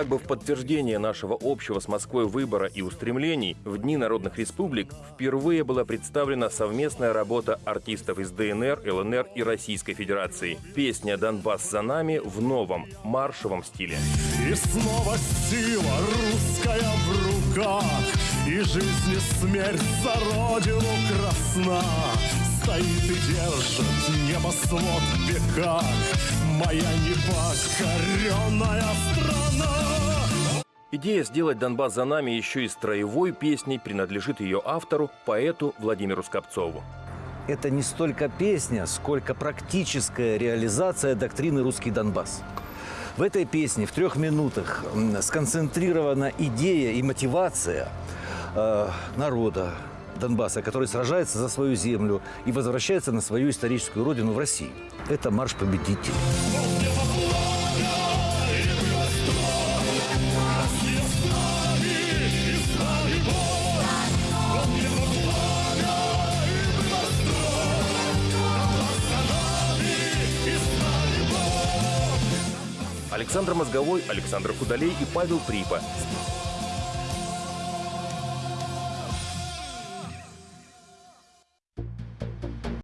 Как бы в подтверждение нашего общего с Москвой выбора и устремлений, в Дни народных республик впервые была представлена совместная работа артистов из ДНР, ЛНР и Российской Федерации. Песня «Донбасс за нами» в новом маршевом стиле. И снова сила русская в руках, И жизнь и смерть за родину красна. Стоит и держит небосвод в веках Моя непокоренная страна. Идея сделать Донбасс за нами еще и строевой песней принадлежит ее автору, поэту Владимиру Скопцову. Это не столько песня, сколько практическая реализация доктрины «Русский Донбасс». В этой песне в трех минутах сконцентрирована идея и мотивация э, народа Донбасса, который сражается за свою землю и возвращается на свою историческую родину в России. Это марш победителей. Александр Мозговой, Александр Худолей и Павел Припа.